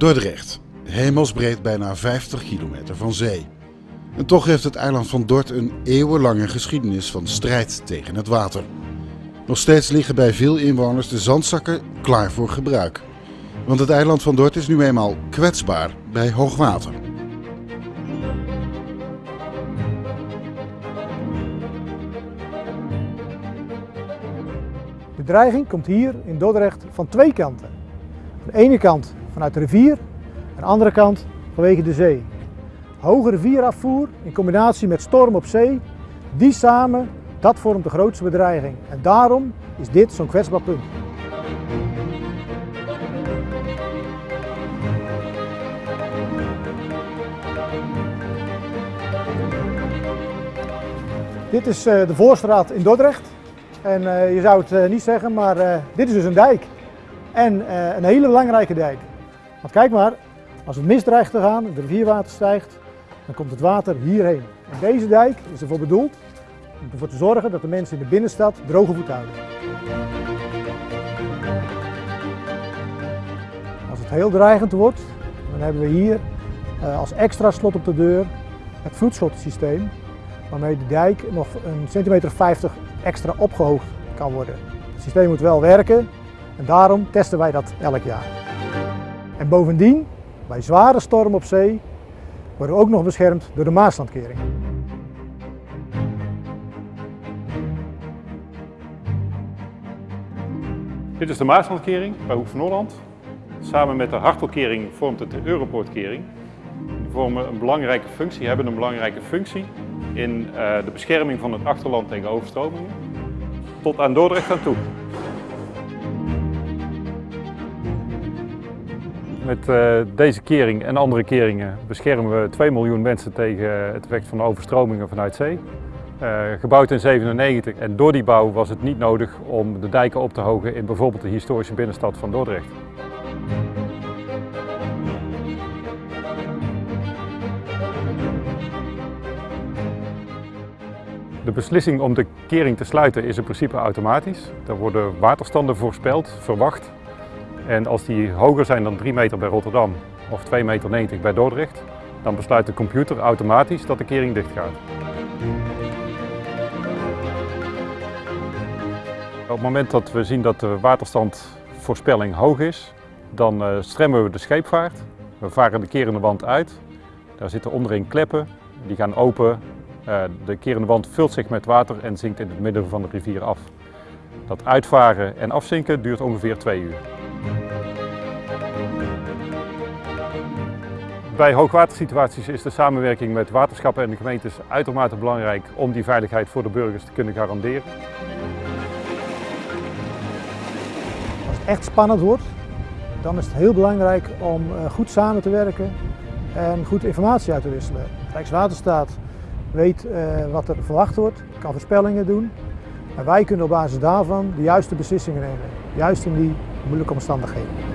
Dordrecht, hemelsbreed bijna 50 kilometer van zee. En toch heeft het eiland van Dort een eeuwenlange geschiedenis van strijd tegen het water. Nog steeds liggen bij veel inwoners de zandzakken klaar voor gebruik. Want het eiland van Dort is nu eenmaal kwetsbaar bij hoogwater. De dreiging komt hier in Dordrecht van twee kanten. Aan de ene kant vanuit de rivier, de andere kant vanwege de zee. Hoge rivierafvoer in combinatie met storm op zee, die samen, dat vormt de grootste bedreiging. En daarom is dit zo'n kwetsbaar punt. Dit is eh, de Voorstraat in Dordrecht. En uh, je zou het uh, niet zeggen, maar dit is dus een dijk. En een hele belangrijke dijk. Want kijk maar, als het mist dreigt te gaan, de rivierwater stijgt, dan komt het water hierheen. En deze dijk is ervoor bedoeld om ervoor te zorgen dat de mensen in de binnenstad droge voeten houden. Als het heel dreigend wordt, dan hebben we hier als extra slot op de deur het vloedslotsysteem waarmee de dijk nog een centimeter 50 extra opgehoogd kan worden. Het systeem moet wel werken en daarom testen wij dat elk jaar. En bovendien, bij zware storm op zee, worden we ook nog beschermd door de Maaslandkering. Dit is de Maaslandkering bij Hoek van Holland. Samen met de Hartelkering vormt het de Europoortkering. Die vormen een belangrijke functie, hebben een belangrijke functie in uh, de bescherming van het achterland tegen overstromingen tot aan Dordrecht aan toe. Met uh, deze kering en andere keringen beschermen we 2 miljoen mensen tegen het effect van overstromingen vanuit zee. Uh, gebouwd in 97 en door die bouw was het niet nodig om de dijken op te hogen in bijvoorbeeld de historische binnenstad van Dordrecht. De beslissing om de kering te sluiten is in principe automatisch. Er worden waterstanden voorspeld, verwacht. En als die hoger zijn dan 3 meter bij Rotterdam of 2,90 meter bij Dordrecht, dan besluit de computer automatisch dat de kering dicht gaat. Op het moment dat we zien dat de waterstandvoorspelling hoog is, dan uh, stremmen we de scheepvaart. We varen de kerende wand uit. Daar zitten onderin kleppen, die gaan open uh, de kerende wand vult zich met water en zinkt in het midden van de rivier af. Dat uitvaren en afzinken duurt ongeveer twee uur. Bij hoogwatersituaties is de samenwerking met waterschappen en de gemeentes uitermate belangrijk om die veiligheid voor de burgers te kunnen garanderen. Als het echt spannend wordt, dan is het heel belangrijk om eh, goed samen te werken en goed informatie uit te wisselen. Rijkswaterstaat weet uh, wat er verwacht wordt, kan voorspellingen doen. En wij kunnen op basis daarvan de juiste beslissingen nemen, juist in die moeilijke omstandigheden.